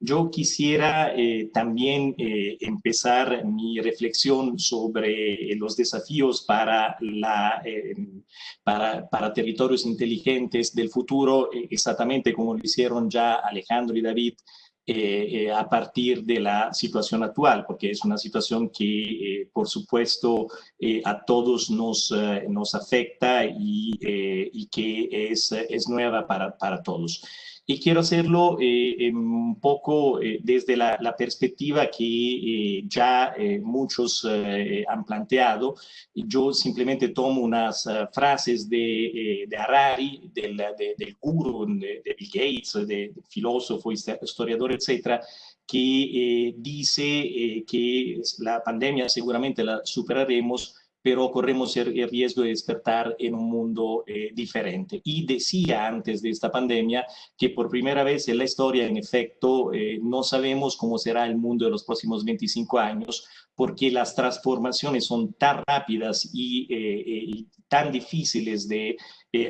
Yo quisiera eh, también eh, empezar mi reflexión sobre los desafíos para, la, para, para, territorios inteligentes del futuro, exactamente como lo hicieron ya Alejandro y David eh, eh, a partir de la situación actual, porque es una situación que, eh, por supuesto, a todos nos, nos afecta y, y que es, es nueva para, para todos. Y quiero hacerlo eh, un poco eh, desde la, perspectiva que eh, ya muchos han planteado. Yo simplemente tomo unas frases de, de Harari, del, del guru, de, Bill Gates, de, filósofo, historiador, etcétera, que dice que la pandemia seguramente la superaremos pero corremos el riesgo de despertar en un mundo eh, diferente. Y decía antes de esta pandemia que por primera vez en la historia, en efecto, eh, no sabemos cómo será el mundo de los próximos 25 años, porque las transformaciones son tan rápidas y, eh, tan difíciles de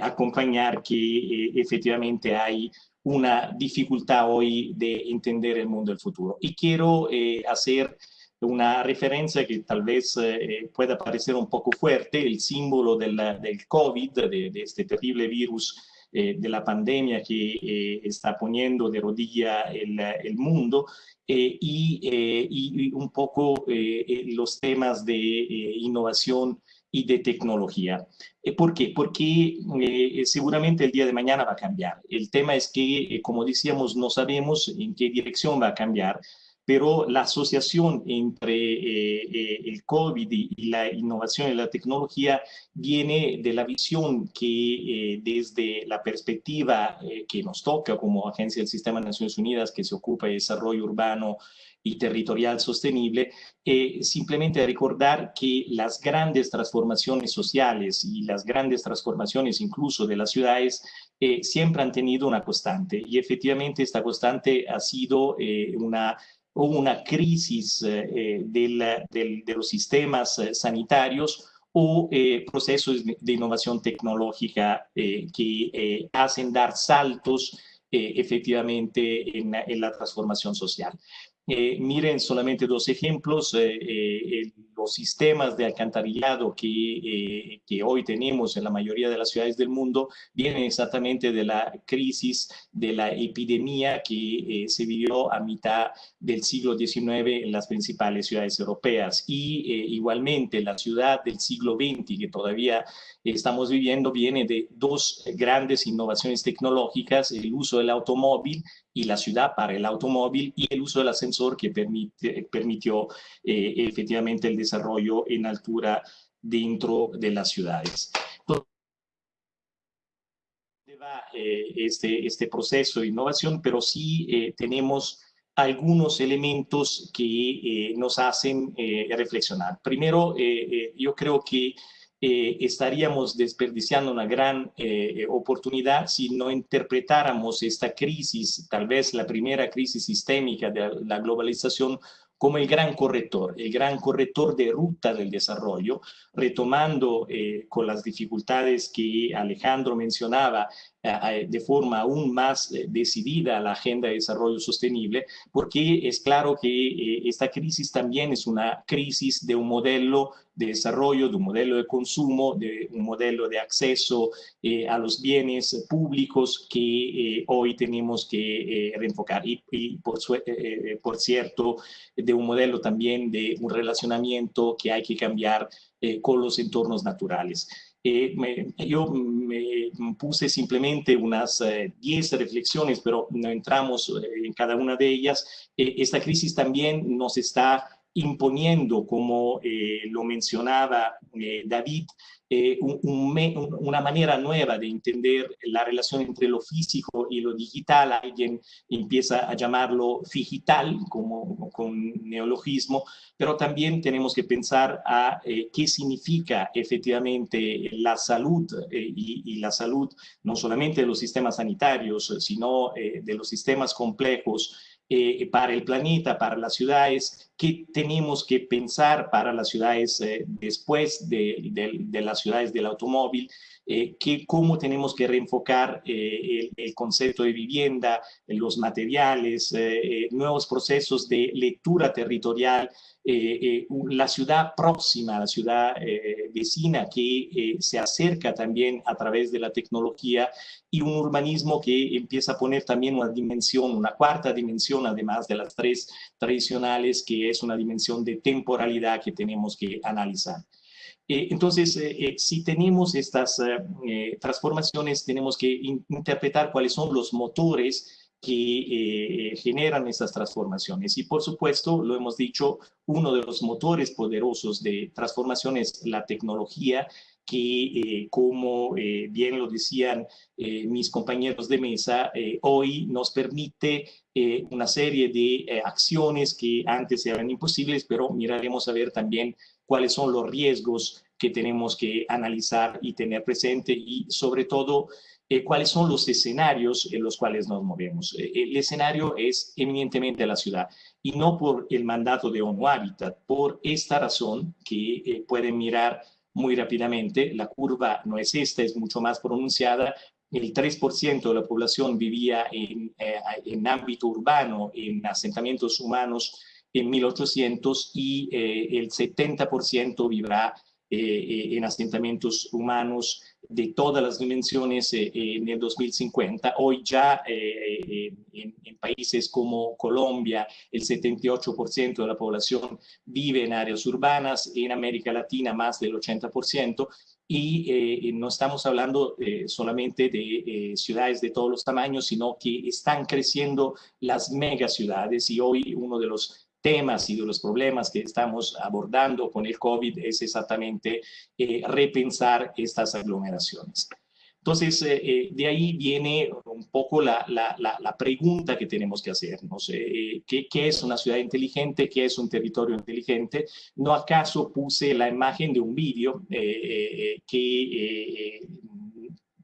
acompañar que efectivamente hay una dificultad hoy de entender el mundo del futuro. Y quiero hacer una referencia que tal vez eh, pueda parecer un poco fuerte, el símbolo del, del COVID, de, este terrible virus eh, de la pandemia que eh, está poniendo de rodilla el, el mundo, y, y, un poco los temas de innovación y de tecnología. ¿Por qué? Porque seguramente el día de mañana va a cambiar. El tema es que, como decíamos, no sabemos en qué dirección va a cambiar, pero la asociación entre eh, eh, el COVID y, la innovación y la tecnología viene de la visión que eh, desde la perspectiva que nos toca como Agencia del Sistema de Naciones Unidas que se ocupa de desarrollo urbano y territorial sostenible, simplemente recordar que las grandes transformaciones sociales y las grandes transformaciones incluso de las ciudades siempre han tenido una constante. Y efectivamente esta constante ha sido una hubo una crisis eh, de los sistemas eh, sanitarios o eh, procesos de innovación tecnológica que hacen dar saltos efectivamente en, en, la transformación social. Miren solamente dos ejemplos los sistemas de alcantarillado que, eh, que, hoy tenemos en la mayoría de las ciudades del mundo vienen exactamente de la crisis de la epidemia que eh, se vivió a mitad del siglo XIX en las principales ciudades europeas. Y eh, igualmente la ciudad del siglo XX, que todavía estamos viviendo, viene de dos grandes innovaciones tecnológicas, el uso del automóvil y la ciudad para el automóvil y el uso del ascensor que permite, permitió efectivamente el desarrollo en altura dentro de las ciudades. va eh, este, este proceso de innovación, pero sí eh, tenemos algunos elementos que eh, nos hacen reflexionar. Primero, yo creo que estaríamos desperdiciando una gran oportunidad si no interpretáramos esta crisis, tal vez la primera crisis sistémica de la globalización, como el gran corrector, el gran corrector de ruta del desarrollo, retomando eh, con las dificultades que Alejandro mencionaba eh, de forma aún más eh, decidida la agenda de desarrollo sostenible, porque es claro que esta crisis también es una crisis de un modelo de desarrollo, de un modelo de consumo, de un modelo de acceso a los bienes públicos que hoy tenemos que reenfocar. Y, por, cierto, de un modelo también de un relacionamiento que hay que cambiar eh, con los entornos naturales. Eh, yo me puse simplemente unas 10 eh, reflexiones, pero no entramos en cada una de ellas. esta crisis también nos está imponiendo, como lo mencionaba David, eh, una manera nueva de entender la relación entre lo físico y lo digital. Alguien empieza a llamarlo digital como con neologismo, pero también tenemos que pensar a eh, qué significa efectivamente la salud eh, y, y, la salud no solamente de los sistemas sanitarios, sino de los sistemas complejos eh, para el planeta, para las ciudades, qué tenemos que pensar para las ciudades eh, después de, las ciudades del automóvil, que, cómo tenemos que reenfocar el, el, concepto de vivienda, los materiales, nuevos procesos de lectura territorial, la ciudad próxima, la ciudad vecina que se acerca también a través de la tecnología y un urbanismo que empieza a poner también una dimensión, una cuarta dimensión, además de las tres tradicionales, que es una dimensión de temporalidad que tenemos que analizar. Eh, entonces, eh, eh, si tenemos estas transformaciones, tenemos que interpretar cuáles son los motores que generan estas transformaciones. Y por supuesto, lo hemos dicho, uno de los motores poderosos de transformación es la tecnología que, como bien lo decían mis compañeros de mesa, hoy nos permite una serie de acciones que antes eran imposibles, pero miraremos a ver también cuáles son los riesgos que tenemos que analizar y tener presente y sobre todo cuáles son los escenarios en los cuales nos movemos. el escenario es eminentemente la ciudad y no por el mandato de ONU Habitat, por esta razón que pueden mirar muy rápidamente. La curva no es esta, es mucho más pronunciada. El 3% de la población vivía en, eh, en, ámbito urbano, en asentamientos humanos en 1800 y eh, el 70% vivirá eh, en asentamientos humanos de todas las dimensiones en el 2050. Hoy ya en, en, países como Colombia, el 78% de la población vive en áreas urbanas, en América Latina más del 80%, y no estamos hablando solamente de ciudades de todos los tamaños, sino que están creciendo las megaciudades y hoy uno de los temas y de los problemas que estamos abordando con el COVID es exactamente eh, repensar estas aglomeraciones. Entonces, eh, eh, de ahí viene un poco la, la, la, pregunta que tenemos que hacernos. ¿qué, ¿qué, es una ciudad inteligente? ¿Qué es un territorio inteligente? ¿No acaso puse la imagen de un vídeo que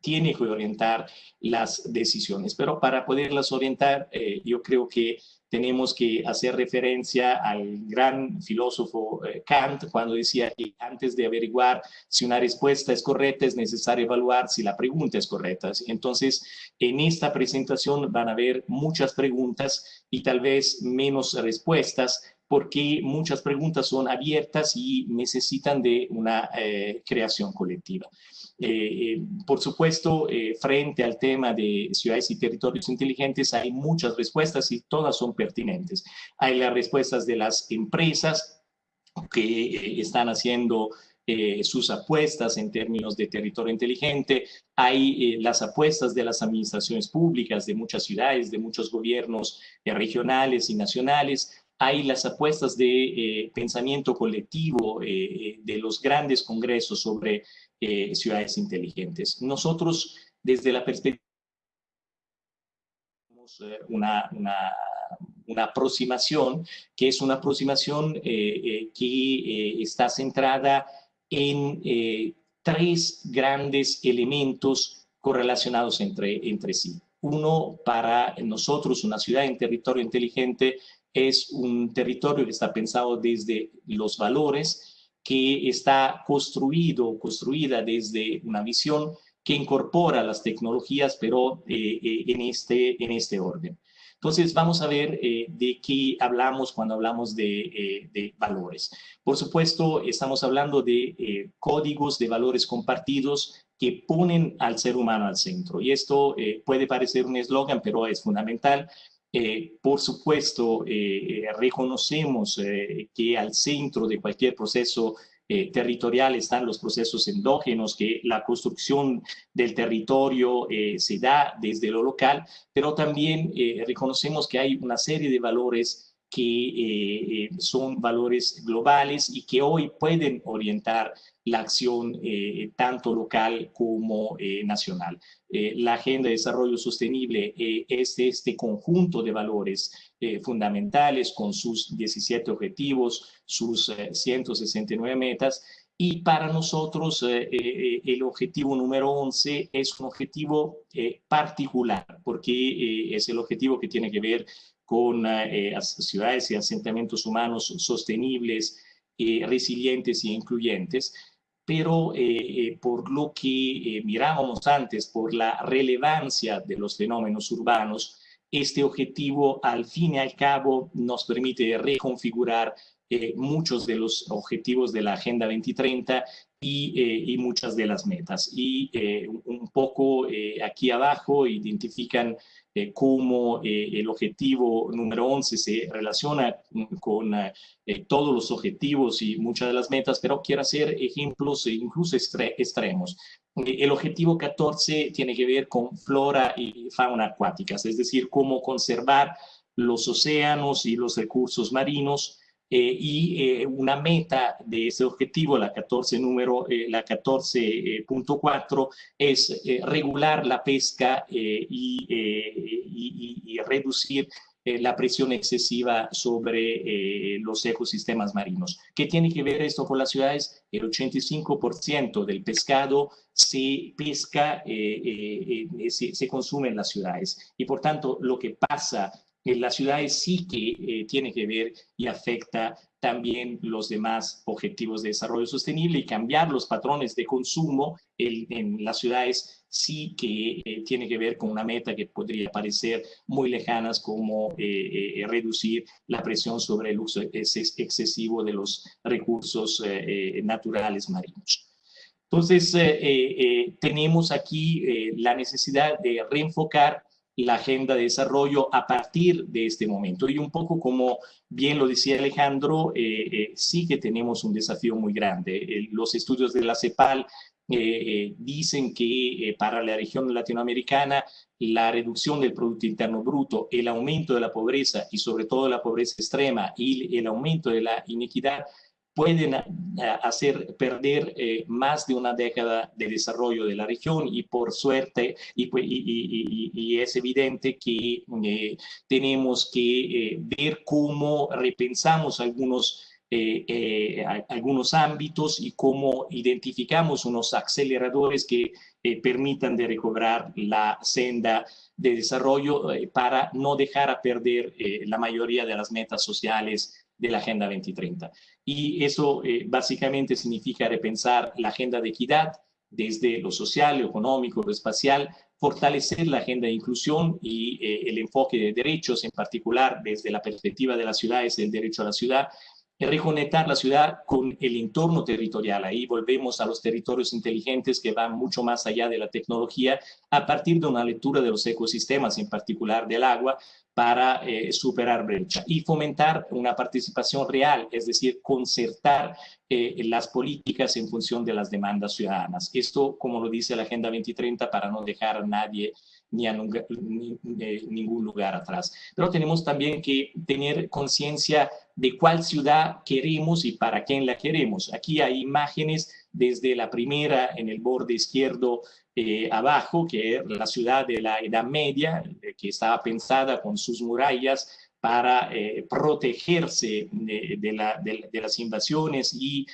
tiene que orientar las decisiones? Pero para poderlas orientar, yo creo que tenemos que hacer referencia al gran filósofo eh, Kant cuando decía que antes de averiguar si una respuesta es correcta es necesario evaluar si la pregunta es correcta. Entonces, en esta presentación van a haber muchas preguntas y tal vez menos respuestas porque muchas preguntas son abiertas y necesitan de una eh, creación colectiva. Eh, eh, por supuesto, eh, frente al tema de ciudades y territorios inteligentes hay muchas respuestas y todas son pertinentes. Hay las respuestas de las empresas que están haciendo sus apuestas en términos de territorio inteligente, hay las apuestas de las administraciones públicas de muchas ciudades, de muchos gobiernos regionales y nacionales, hay las apuestas de pensamiento colectivo de los grandes congresos sobre eh, ciudades inteligentes. Nosotros, desde la perspectiva, eh, una, una, una, aproximación que es una aproximación eh, que está centrada en tres grandes elementos correlacionados entre, entre sí. Uno, para nosotros, una ciudad en territorio inteligente es un territorio que está pensado desde los valores, que está construido, construida desde una visión que incorpora las tecnologías, pero eh, eh, en, este, en este orden. Entonces, vamos a ver eh, de qué hablamos cuando hablamos de, de, valores. Por supuesto, estamos hablando de códigos de valores compartidos que ponen al ser humano al centro. Y esto puede parecer un eslogan, pero es fundamental eh, por supuesto, eh, eh, reconocemos que al centro de cualquier proceso territorial están los procesos endógenos, que la construcción del territorio se da desde lo local, pero también reconocemos que hay una serie de valores que son valores globales y que hoy pueden orientar la acción eh, tanto local como eh, nacional. Eh, la Agenda de Desarrollo Sostenible es este conjunto de valores fundamentales con sus 17 objetivos, sus 169 metas, y para nosotros el objetivo número 11 es un objetivo particular, porque es el objetivo que tiene que ver con ciudades y asentamientos humanos sostenibles, resilientes e incluyentes, pero por lo que mirábamos antes, por la relevancia de los fenómenos urbanos, este objetivo al fin y al cabo nos permite reconfigurar muchos de los objetivos de la Agenda 2030 y, y muchas de las metas. Y un poco aquí abajo identifican eh, cómo eh, el objetivo número 11 se relaciona con eh, todos los objetivos y muchas de las metas, pero quiero hacer ejemplos incluso extremos. El objetivo 14 tiene que ver con flora y fauna acuáticas, es decir, cómo conservar los océanos y los recursos marinos eh, y eh, una meta de ese objetivo, la 14 número, eh, la 14.4, es regular la pesca y, y, reducir la presión excesiva sobre los ecosistemas marinos. ¿Qué tiene que ver esto con las ciudades? El 85% del pescado se pesca, se, se, consume en las ciudades. Y por tanto, lo que pasa en las ciudades sí que eh, tiene que ver y afecta también los demás objetivos de desarrollo sostenible y cambiar los patrones de consumo en las ciudades sí que eh, tiene que ver con una meta que podría parecer muy lejanas como eh, reducir la presión sobre el uso excesivo de los recursos naturales marinos. Entonces, tenemos aquí la necesidad de reenfocar la agenda de desarrollo a partir de este momento. Y un poco como bien lo decía Alejandro, eh, eh, sí que tenemos un desafío muy grande. los estudios de la CEPAL eh, dicen que para la región latinoamericana la reducción del Producto Interno Bruto, el aumento de la pobreza y sobre todo la pobreza extrema y el aumento de la inequidad pueden eh, hacer perder eh, más de una década de desarrollo de la región y por suerte, y, y, es evidente que eh, tenemos que ver cómo repensamos algunos, algunos ámbitos y cómo identificamos unos aceleradores que permitan de recobrar la senda de desarrollo para no dejar a perder la mayoría de las metas sociales de la Agenda 2030. Y eso eh, básicamente significa repensar la agenda de equidad desde lo social, lo económico, lo espacial, fortalecer la agenda de inclusión y eh, el enfoque de derechos, en particular desde la perspectiva de las ciudades, el derecho a la ciudad, reconectar la ciudad con el entorno territorial. Ahí volvemos a los territorios inteligentes que van mucho más allá de la tecnología a partir de una lectura de los ecosistemas, en particular del agua, para eh, superar brecha y fomentar una participación real, es decir, concertar eh, las políticas en función de las demandas ciudadanas. Esto, como lo dice la Agenda 2030, para no dejar a nadie ni a ningún lugar atrás. Pero tenemos también que tener conciencia de cuál ciudad queremos y para quién la queremos. Aquí hay imágenes desde la primera en el borde izquierdo eh, abajo, que es la ciudad de la Edad Media, eh, que estaba pensada con sus murallas para eh, protegerse de, las invasiones y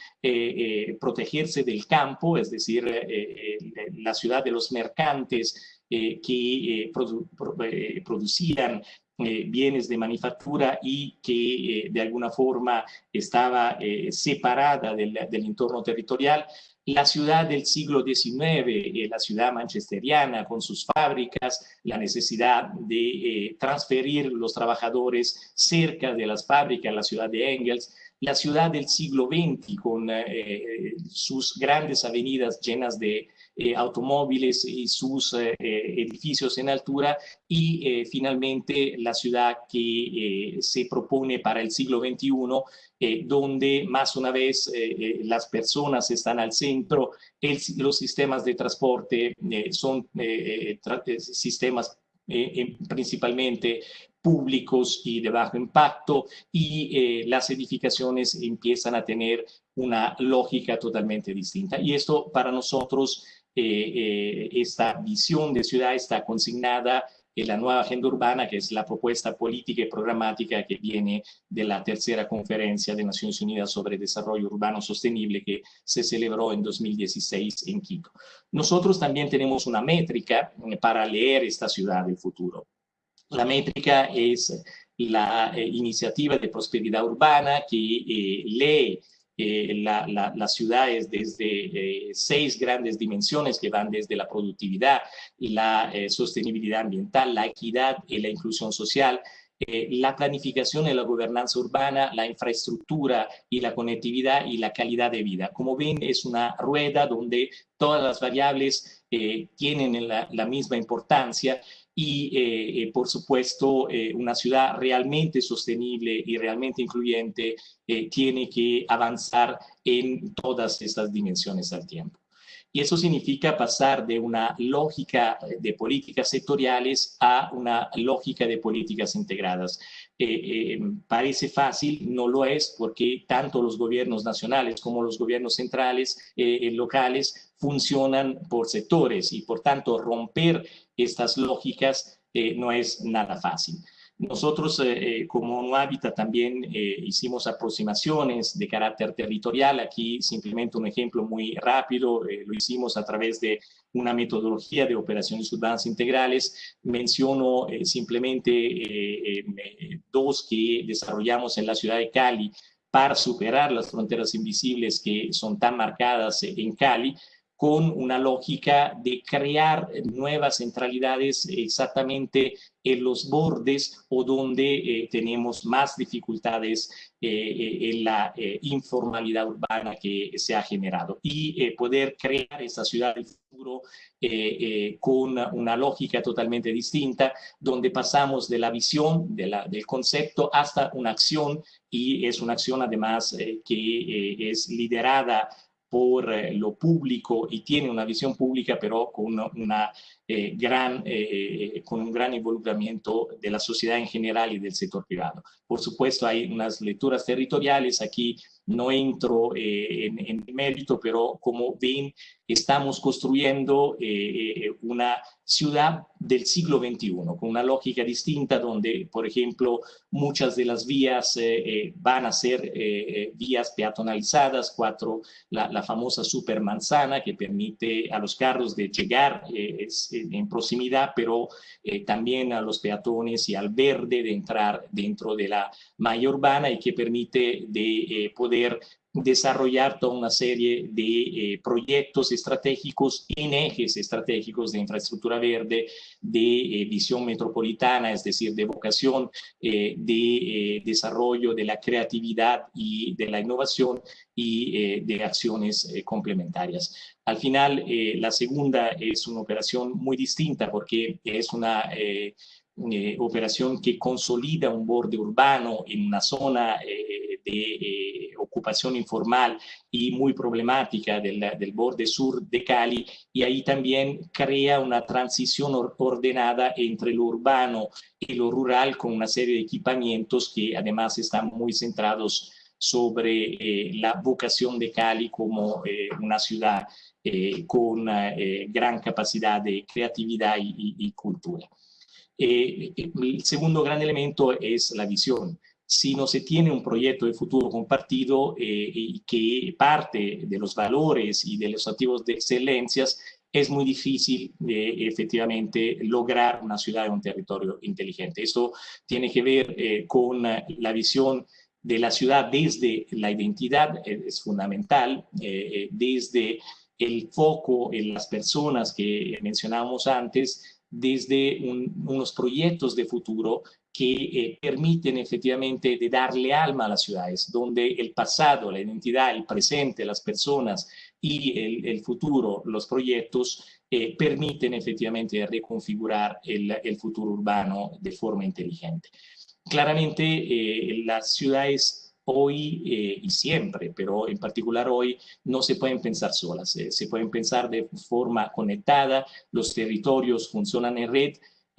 protegerse del campo, es decir, la ciudad de los mercantes que producían bienes de manufactura y que de alguna forma estaba separada del, entorno territorial, la ciudad del siglo XIX, eh, la ciudad manchesteriana con sus fábricas, la necesidad de eh, transferir los trabajadores cerca de las fábricas, la ciudad de Engels, la ciudad del siglo XX con eh, sus grandes avenidas llenas de automóviles y sus edificios en altura. Y finalmente la ciudad que se propone para el siglo XXI eh, donde más una vez eh, eh, las personas están al centro, los sistemas de transporte son sistemas principalmente públicos y de bajo impacto. Y las edificaciones empiezan a tener una lógica totalmente distinta. Y esto para nosotros, esta visión de ciudad está consignada la nueva agenda urbana, que es la propuesta política y programática que viene de la tercera conferencia de Naciones Unidas sobre Desarrollo Urbano Sostenible que se celebró en 2016 en Quito. Nosotros también tenemos una métrica eh, para leer esta ciudad del futuro. La métrica es la eh, iniciativa de prosperidad urbana que eh, lee las ciudades desde seis grandes dimensiones que van desde la productividad, la sostenibilidad ambiental, la equidad y la inclusión social, eh, la planificación y la gobernanza urbana, la infraestructura y la conectividad y la calidad de vida. Como ven, es una rueda donde todas las variables eh, tienen la, misma importancia y, eh, por supuesto, una ciudad realmente sostenible y realmente incluyente tiene que avanzar en todas estas dimensiones al tiempo. Y eso significa pasar de una lógica de políticas sectoriales a una lógica de políticas integradas. Eh, eh, parece fácil, no lo es, porque tanto los gobiernos nacionales como los gobiernos centrales, eh, locales, funcionan por sectores y por tanto romper estas lógicas no es nada fácil. Nosotros eh, eh, como como Hábitat también eh, hicimos aproximaciones de carácter territorial. Aquí simplemente un ejemplo muy rápido, lo hicimos a través de una metodología de operaciones urbanas integrales. Menciono simplemente dos que desarrollamos en la ciudad de Cali para superar las fronteras invisibles que son tan marcadas en Cali con una lógica de crear nuevas centralidades exactamente en los bordes o donde eh, tenemos más dificultades eh, eh, en la informalidad urbana que se ha generado. Y poder crear esa ciudad del futuro con una lógica totalmente distinta donde pasamos de la visión de la, del concepto hasta una acción y es una acción además que es liderada por eh, lo público y tiene una visión pública, pero con, una, eh, gran, eh, con un gran involucramiento de la sociedad en general y del sector privado. Por supuesto, hay unas lecturas territoriales aquí no entro eh, en, en, mérito, pero como ven, estamos construyendo eh, eh, una ciudad del siglo XXI, con una lógica distinta donde, por ejemplo, muchas de las vías van a ser vías peatonalizadas, cuatro, la, famosa supermanzana que permite a los carros de llegar en proximidad, pero también a los peatones y al verde de entrar dentro de la malla urbana y que permite de poder desarrollar toda una serie de eh, proyectos estratégicos en ejes estratégicos de infraestructura verde, de eh, visión metropolitana, es decir, de vocación eh, de desarrollo de la creatividad y de la innovación y de acciones complementarias. Al final, la segunda es una operación muy distinta porque es una operación que consolida un borde urbano en una zona de ocupación informal y muy problemática del, del, borde sur de Cali y ahí también crea una transición ordenada entre lo urbano y lo rural con una serie de equipamientos que además están muy centrados sobre eh, la vocación de Cali como eh, una ciudad eh, con gran capacidad de creatividad y, y cultura. El segundo gran elemento es la visión si no se tiene un proyecto de futuro compartido eh, que parte de los valores y de los activos de excelencias, es muy difícil eh, efectivamente lograr una ciudad y un territorio inteligente. Eso tiene que ver eh, con la visión de la ciudad desde la identidad, es fundamental, desde el foco en las personas que mencionábamos antes, desde unos proyectos de futuro que eh, permiten efectivamente de darle alma a las ciudades, donde el pasado, la identidad, el presente, las personas y el, futuro, los proyectos, eh, permiten efectivamente reconfigurar el, futuro urbano de forma inteligente. Claramente eh, las ciudades hoy y siempre, pero en particular hoy, no se pueden pensar solas, se pueden pensar de forma conectada, los territorios funcionan en red,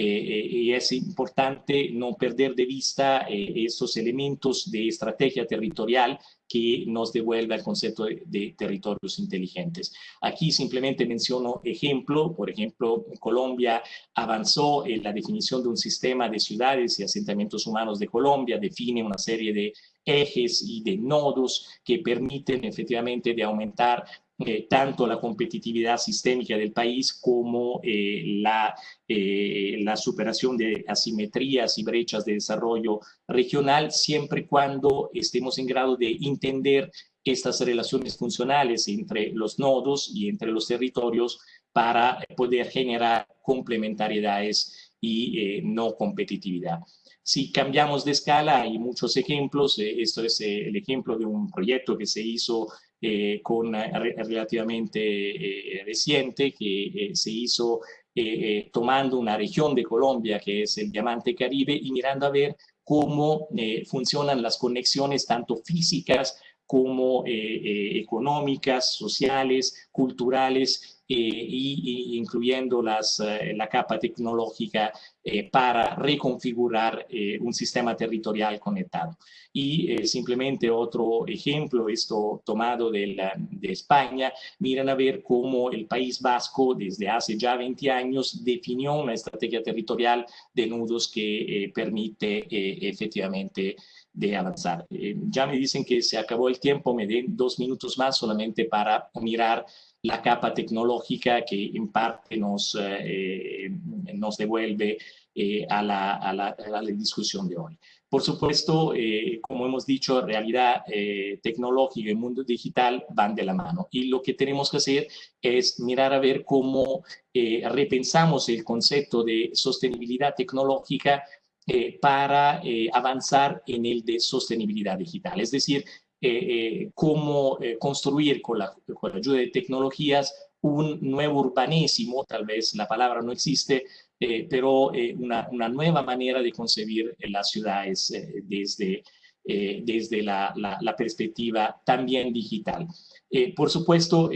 eh, y es importante no perder de vista eh, esos elementos de estrategia territorial que nos devuelve al concepto de, territorios inteligentes. Aquí simplemente menciono ejemplo, por ejemplo, Colombia avanzó en la definición de un sistema de ciudades y asentamientos humanos de Colombia, define una serie de ejes y de nodos que permiten efectivamente de aumentar eh, tanto la competitividad sistémica del país como eh, la, eh, la superación de asimetrías y brechas de desarrollo regional, siempre cuando estemos en grado de entender estas relaciones funcionales entre los nodos y entre los territorios para poder generar complementariedades y eh, no competitividad. Si cambiamos de escala, hay muchos ejemplos. Eh, esto es eh, el ejemplo de un proyecto que se hizo con relativamente reciente, que se hizo tomando una región de Colombia que es el Diamante Caribe y mirando a ver cómo funcionan las conexiones tanto físicas como económicas, sociales, culturales eh, y, incluyendo las, eh, la capa tecnológica eh, para reconfigurar un sistema territorial conectado. Y simplemente otro ejemplo, esto tomado de, de, España, miran a ver cómo el País Vasco desde hace ya 20 años definió una estrategia territorial de nudos que permite efectivamente de avanzar. ya me dicen que se acabó el tiempo, me den dos minutos más solamente para mirar la capa tecnológica que en parte nos, eh, nos devuelve eh, a, la, a, la, a, la, discusión de hoy. Por supuesto, eh, como hemos dicho, realidad tecnológica y mundo digital van de la mano. Y lo que tenemos que hacer es mirar a ver cómo repensamos el concepto de sostenibilidad tecnológica para avanzar en el de sostenibilidad digital. Es decir, eh, eh, cómo eh, construir con la, ayuda de tecnologías un nuevo urbanísimo, tal vez la palabra no existe, pero una, nueva manera de concebir las ciudades desde, desde la, perspectiva también digital. por supuesto,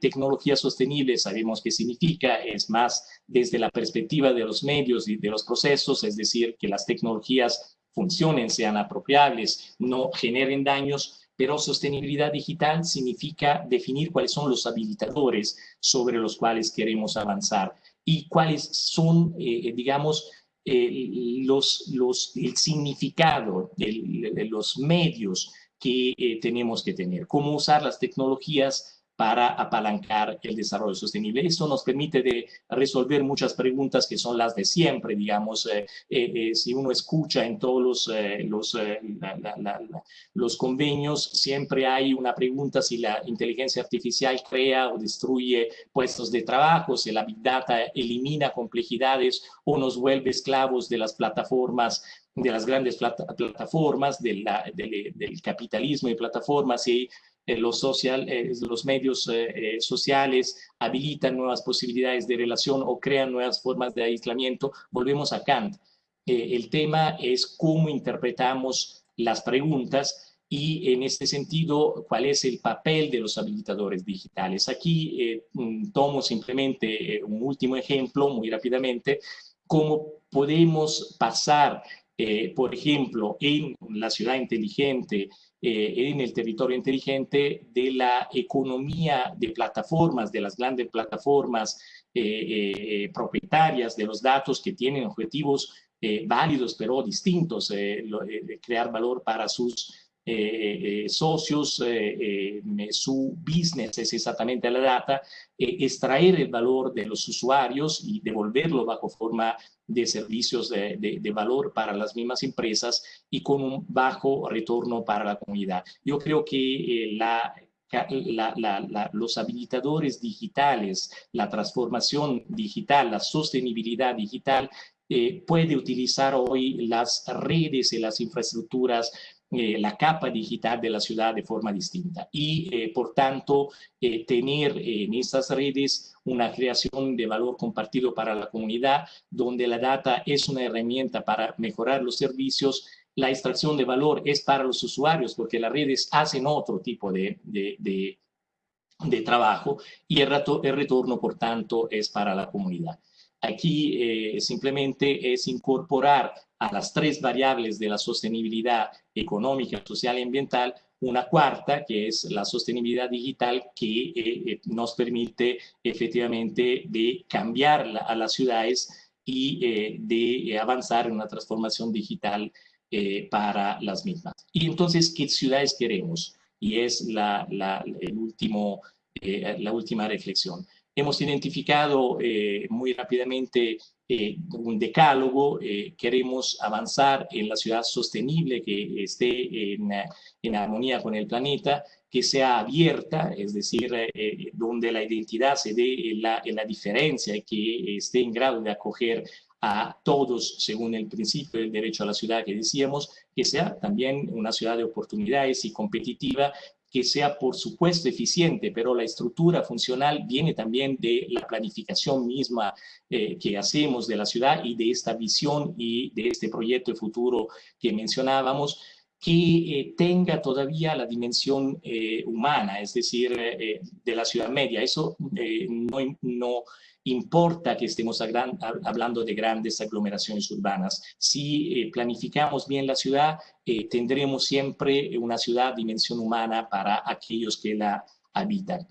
tecnología sostenible sabemos qué significa, es más desde la perspectiva de los medios y de los procesos, es decir, que las tecnologías funcionen, sean apropiables, no generen daños, pero sostenibilidad digital significa definir cuáles son los habilitadores sobre los cuales queremos avanzar y cuáles son, eh, digamos, eh, los, los, el significado de, los medios que eh, tenemos que tener, cómo usar las tecnologías para apalancar el desarrollo sostenible. Esto nos permite de resolver muchas preguntas que son las de siempre, digamos, eh, eh, eh, si uno escucha en todos los, los, los convenios, siempre hay una pregunta si la inteligencia artificial crea o destruye puestos de trabajo, si la Big Data elimina complejidades o nos vuelve esclavos de las plataformas de las grandes plataformas, del capitalismo y plataformas y eh, los, social, eh, los medios eh, sociales habilitan nuevas posibilidades de relación o crean nuevas formas de aislamiento, volvemos a Kant. el tema es cómo interpretamos las preguntas y en este sentido, cuál es el papel de los habilitadores digitales. Aquí mm, tomo simplemente un último ejemplo, muy rápidamente, cómo podemos pasar, por ejemplo, en la ciudad inteligente, eh, en el territorio inteligente de la economía de plataformas, de las grandes plataformas eh, eh, propietarias de los datos que tienen objetivos válidos pero distintos, crear valor para sus eh, socios, eh, su business es exactamente la data, extraer el valor de los usuarios y devolverlo bajo forma de servicios de, de, valor para las mismas empresas y con un bajo retorno para la comunidad. Yo creo que eh, la, la, la, los habilitadores digitales, la transformación digital, la sostenibilidad digital, eh, puede utilizar hoy las redes y las infraestructuras eh, la capa digital de la ciudad de forma distinta y, eh, por tanto, eh, tener en estas redes una creación de valor compartido para la comunidad, donde la data es una herramienta para mejorar los servicios, la extracción de valor es para los usuarios, porque las redes hacen otro tipo de, de, de, trabajo y el, rato, el retorno, por tanto, es para la comunidad. Aquí simplemente es incorporar a las tres variables de la sostenibilidad económica, social y ambiental, una cuarta, que es la sostenibilidad digital, que eh, eh, nos permite efectivamente de cambiar a las ciudades y eh, de avanzar en una transformación digital para las mismas. Y entonces, ¿qué ciudades queremos? Y es la, último, la última reflexión. Hemos identificado muy rápidamente un decálogo, queremos avanzar en la ciudad sostenible que esté en, en armonía con el planeta, que sea abierta, es decir, eh, donde la identidad se dé en la, en la diferencia y que esté en grado de acoger a todos según el principio del derecho a la ciudad que decíamos, que sea también una ciudad de oportunidades y competitiva, que sea por supuesto eficiente, pero la estructura funcional viene también de la planificación misma eh, que hacemos de la ciudad y de esta visión y de este proyecto de futuro que mencionábamos que eh, tenga todavía la dimensión eh, humana, es decir, de la ciudad media. Eso no, no, importa que estemos hablando de grandes aglomeraciones urbanas. Si planificamos bien la ciudad, tendremos siempre una ciudad dimensión humana para aquellos que la habitan.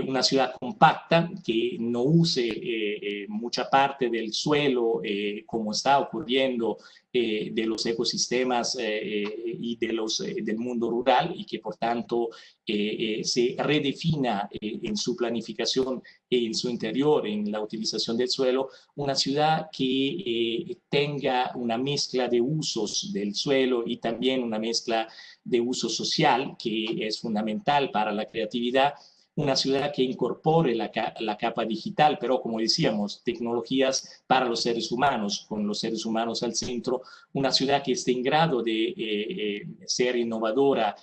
Una ciudad compacta que no use mucha parte del suelo como está ocurriendo eh, de los ecosistemas eh, eh, y de los, del mundo rural y que por tanto se redefina en su planificación e en su interior, en la utilización del suelo, una ciudad que tenga una mezcla de usos del suelo y también una mezcla de uso social que es fundamental para la creatividad una ciudad que incorpore la, capa digital, pero como decíamos, tecnologías para los seres humanos, con los seres humanos al centro, una ciudad que esté en grado de eh, eh, ser innovadora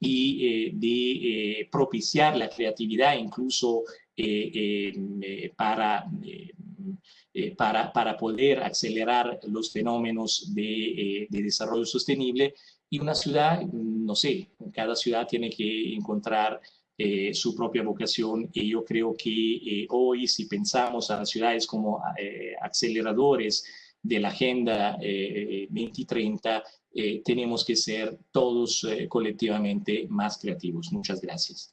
y eh, de propiciar la creatividad incluso para, para, para, poder acelerar los fenómenos de desarrollo sostenible. Y una ciudad, no sé, cada ciudad tiene que encontrar eh, su propia vocación y yo creo que eh, hoy si pensamos a las ciudades como eh, aceleradores de la Agenda 2030, tenemos que ser todos colectivamente más creativos. Muchas gracias.